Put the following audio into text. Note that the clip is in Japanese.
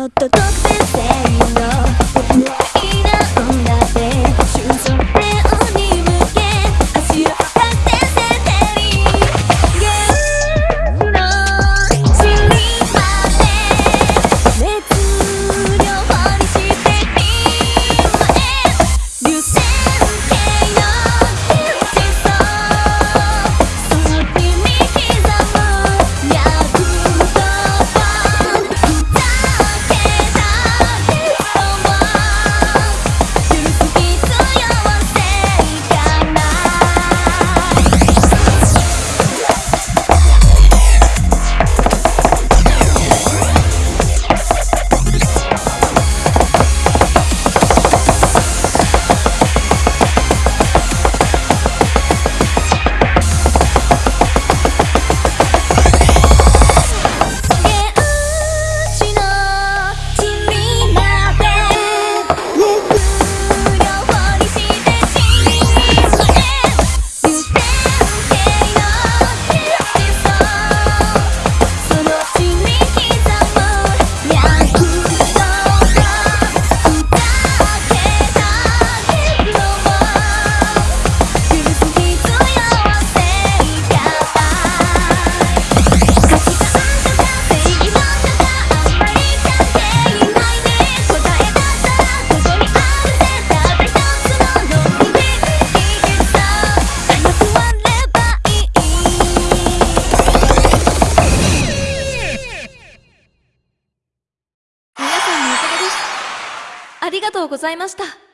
だっとありがとうございました。